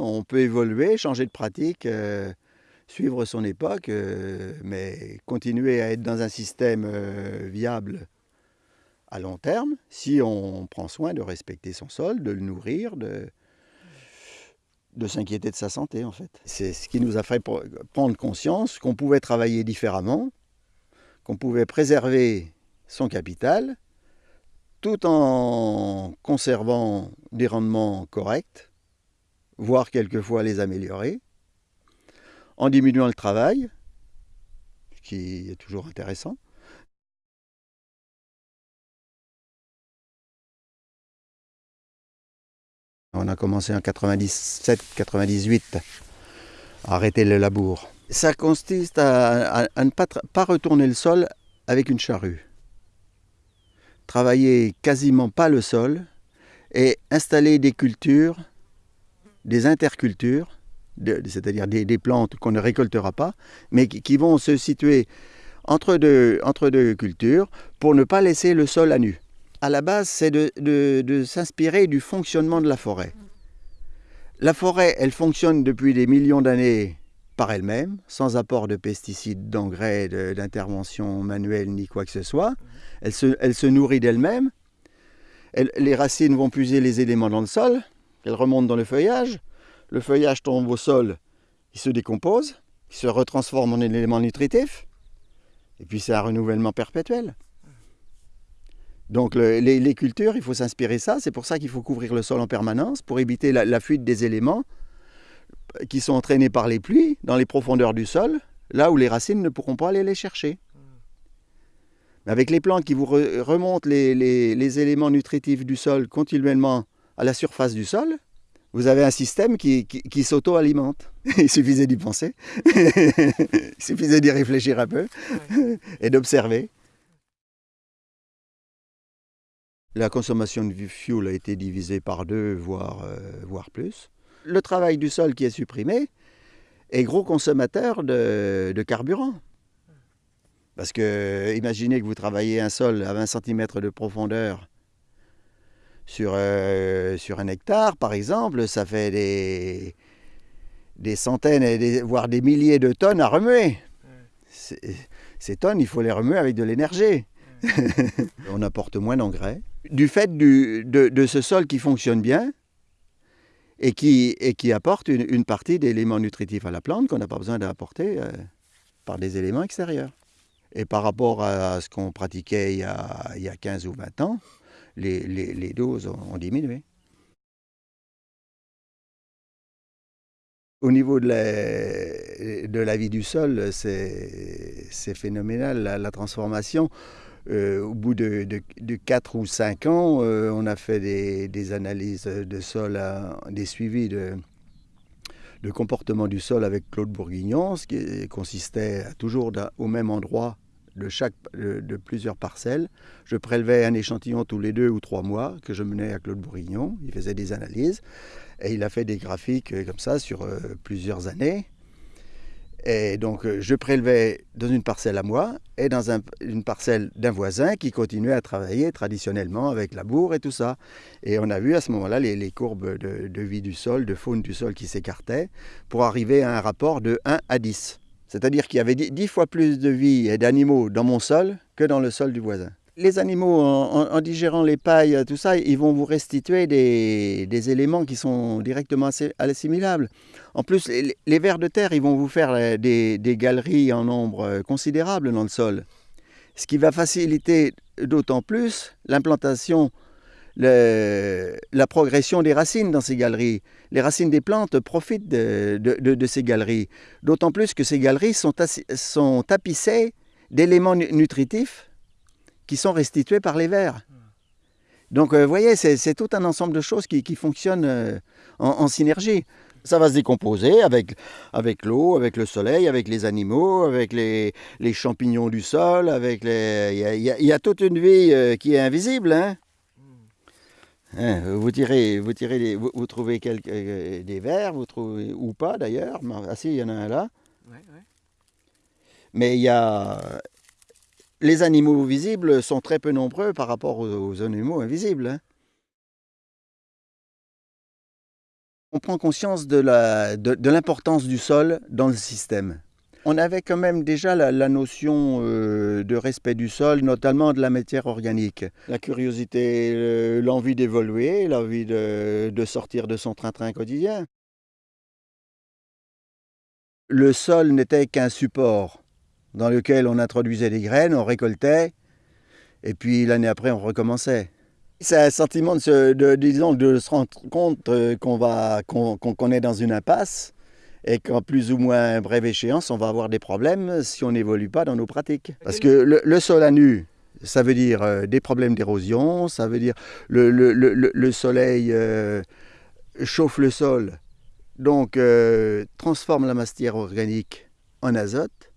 On peut évoluer, changer de pratique, euh, suivre son époque, euh, mais continuer à être dans un système euh, viable à long terme si on prend soin de respecter son sol, de le nourrir, de, de s'inquiéter de sa santé en fait. C'est ce qui nous a fait prendre conscience qu'on pouvait travailler différemment, qu'on pouvait préserver son capital tout en conservant des rendements corrects, voire quelquefois les améliorer, en diminuant le travail, ce qui est toujours intéressant. On a commencé en 97-98 à arrêter le labour. Ça consiste à, ne pas, pas retourner le sol avec une charrue travailler quasiment pas le sol et installer des cultures, des intercultures, c'est-à-dire des, plantes qu'on ne récoltera pas, mais qui, vont se situer entre deux, entre deux cultures pour ne pas laisser le sol à nu. À la base, c'est de, de s'inspirer du fonctionnement de la forêt. La forêt, elle fonctionne depuis des millions d'années par elle-même, sans apport de pesticides, d'engrais, d'intervention manuelle ni quoi que ce soit. Elle se, elle se nourrit d'elle-même. les racines vont puiser les éléments dans le sol. Elles remontent dans le feuillage. Le feuillage tombe au sol, il se décompose, il se retransforme en élément nutritif. Et puis c'est un renouvellement perpétuel. Donc les, cultures, il faut s'inspirer ça. C'est pour ça qu'il faut couvrir le sol en permanence pour éviter la fuite des éléments qui sont entraînés par les pluies dans les profondeurs du sol, là où les racines ne pourront pas aller les chercher. Mais avec les plantes qui vous remontent les, éléments nutritifs du sol continuellement à la surface du sol, vous avez un système qui, s'auto-alimente. Il suffisait d'y penser, il suffisait d'y réfléchir un peu et d'observer. La consommation de fuel a été divisée par deux, voire, euh, voire plus le travail du sol qui est supprimé est gros consommateur de, carburant. Parce que imaginez que vous travaillez un sol à 20 cm de profondeur sur, euh, sur un hectare, par exemple, ça fait des, des centaines, voire des milliers de tonnes à remuer. Ces tonnes, il faut les remuer avec de l'énergie. On apporte moins d'engrais. Du fait de, de, ce sol qui fonctionne bien, et qui, et qui apporte une, partie d'éléments nutritifs à la plante qu'on n'a pas besoin d'apporter euh, par des éléments extérieurs. Et par rapport à ce qu'on pratiquait il y, a, il y, a, 15 ou 20 ans, les, doses ont, diminué. Au niveau de la, de la vie du sol, c'est phénoménal, la transformation. Euh, au bout de, de, 4 ou 5 ans, euh, on a fait des, analyses de sol, des suivis de, de, comportement du sol avec Claude Bourguignon, ce qui consistait toujours au même endroit de, de, plusieurs parcelles. Je prélevais un échantillon tous les deux ou trois mois que je menais à Claude Bourguignon. Il faisait des analyses et il a fait des graphiques euh, comme ça sur plusieurs années. Et donc, euh, je prélevais dans une parcelle à moi et dans une parcelle d'un voisin qui continuait à travailler traditionnellement avec la bourre et tout ça. Et on a vu à ce moment-là les, courbes de, vie du sol, de faune du sol qui s'écartaient pour arriver à un rapport de 1 à 10. C'est-à-dire qu'il y avait 10 fois plus de vie et d'animaux dans mon sol que dans le sol du voisin les animaux, en, digérant les pailles, tout ça, ils vont vous restituer des, éléments qui sont directement assimilables. En plus, les, vers de terre, ils vont vous faire des, galeries en nombre euh, considérable dans le sol. Ce qui va faciliter d'autant plus l'implantation, la progression des racines dans ces galeries. Les racines des plantes profitent de, ces galeries. D'autant plus que ces galeries sont, sont tapissées d'éléments nutritifs qui sont restitués par les vers. Donc, vous voyez, c'est tout un ensemble de choses qui, fonctionnent euh, en, synergie. Ça va se décomposer avec, avec l'eau, avec le soleil, avec les animaux, avec les, les champignons du sol, avec les... Il y a, toute une vie euh, qui est invisible, hein. Hein vous tirez, vous, tirez vous, trouvez quelques, euh, des vers, vous trouvez, ou pas d'ailleurs. Ah si, il y en a un là. Mais il y a, les animaux visibles sont très peu nombreux par rapport aux, animaux invisibles. Hein. On prend conscience de l'importance du sol dans le système. On avait quand même déjà la, notion euh, de respect du sol, notamment de la matière organique. La curiosité, l'envie d'évoluer, l'envie de, de sortir de son train-train quotidien. Le sol n'était qu'un support dans lequel on introduisait des graines, on récoltait, et puis l'année après on recommençait. C'est un sentiment de se, de, disons, de se rendre compte euh, qu'on est dans une impasse et qu'en plus ou moins brève échéance, on va avoir des problèmes si on n'évolue pas dans nos pratiques. Parce que le, sol à nu, ça veut dire euh, des problèmes d'érosion, ça veut dire le, le, le soleil euh, chauffe le sol, donc euh, transforme la matière organique en azote.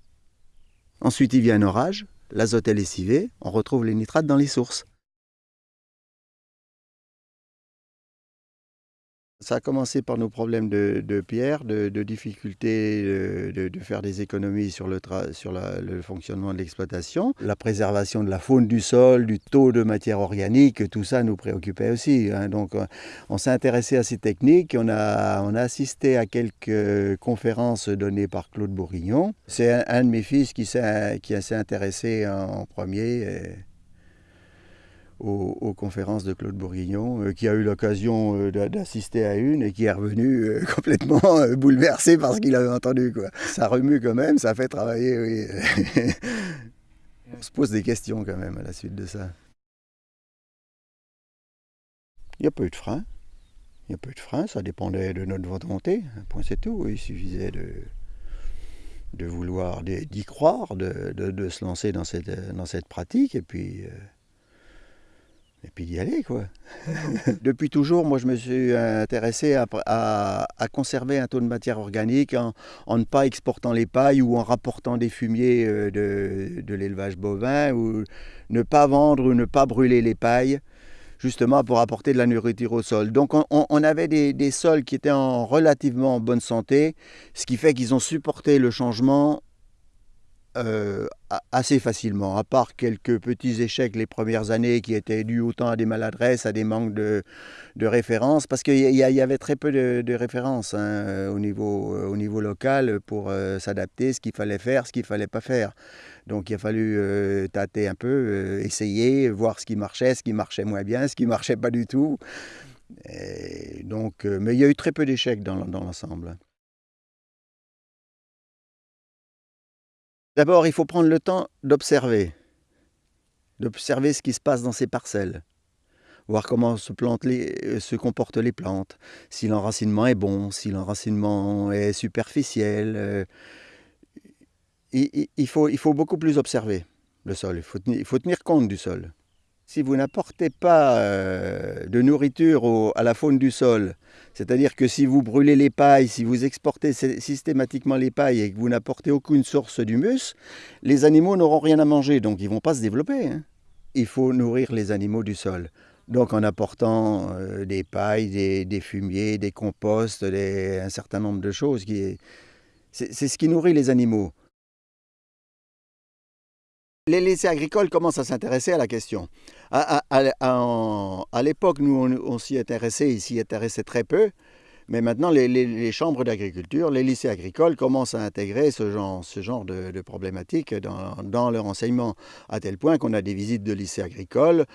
Ensuite, il vient un orage, l'azote est lessivé, on retrouve les nitrates dans les sources. Ça a commencé par nos problèmes de, pierre, de, difficultés de, faire des économies sur, le, fonctionnement de l'exploitation. La préservation de la faune du sol, du taux de matière organique, tout ça nous préoccupait aussi. Hein. Donc euh, on s'est intéressé à ces techniques, on a, assisté à quelques conférences données par Claude Bourguignon. C'est un, de mes fils qui s'est intéressé en, premier aux, conférences de Claude Bourguignon, euh, qui a eu l'occasion euh, d'assister à une et qui est revenu euh, complètement bouleversé par ce qu'il avait entendu. Quoi. Ça remue quand même, ça fait travailler. Oui. On se pose des questions quand même à la suite de ça. Il n'y a pas eu de frein. Il n'y a pas eu de frein, ça dépendait de notre volonté. Un point c'est tout. Il suffisait de, de vouloir d'y croire, de, de, se lancer dans cette, dans cette pratique et puis et puis d'y aller quoi. Depuis toujours, moi je me suis intéressé à, conserver un taux de matière organique en, ne pas exportant les pailles ou en rapportant des fumiers euh, de, l'élevage bovin ou ne pas vendre ou ne pas brûler les pailles justement pour apporter de la nourriture au sol. Donc on, avait des, des, sols qui étaient en relativement bonne santé, ce qui fait qu'ils ont supporté le changement euh, assez facilement, à part quelques petits échecs les premières années qui étaient dus autant à des maladresses, à des manques de, références, parce qu'il y, avait très peu de, références hein, au, niveau, euh, au niveau local pour euh, s'adapter, ce qu'il fallait faire, ce qu'il ne fallait pas faire. Donc il a fallu tâter un peu, essayer, voir ce qui marchait, ce qui marchait moins bien, ce qui marchait pas du tout. donc, mais il y a eu très peu d'échecs dans l'ensemble. D'abord, il faut prendre le temps d'observer, d'observer ce qui se passe dans ces parcelles, voir comment se, euh, comportent les plantes, si l'enracinement est bon, si l'enracinement est superficiel. Euh, il, faut, beaucoup plus observer le sol, il faut tenir compte du sol. Si vous n'apportez pas euh, de nourriture à la faune du sol, c'est-à-dire que si vous brûlez les pailles, si vous exportez systématiquement les pailles et que vous n'apportez aucune source d'humus, les animaux n'auront rien à manger, donc ils ne vont pas se développer. Hein. Il faut nourrir les animaux du sol. Donc en apportant euh, des pailles, des, fumiers, des composts, un certain nombre de choses. C'est ce qui nourrit les animaux. Les lycées agricoles commencent à s'intéresser à la question. À, l'époque, nous, on, s'y intéressait, ils s'y intéressaient très peu. Mais maintenant, les, chambres d'agriculture, les lycées agricoles commencent à intégrer ce genre, genre de, problématiques dans, leur enseignement, à tel point qu'on a des visites de lycées agricoles.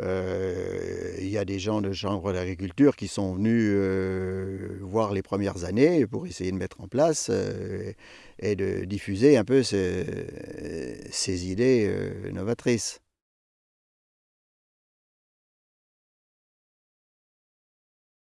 Euh, il y a des gens de chambres d'agriculture qui sont venus euh, voir les premières années pour essayer de mettre en place euh, et de diffuser un peu ces idées novatrices.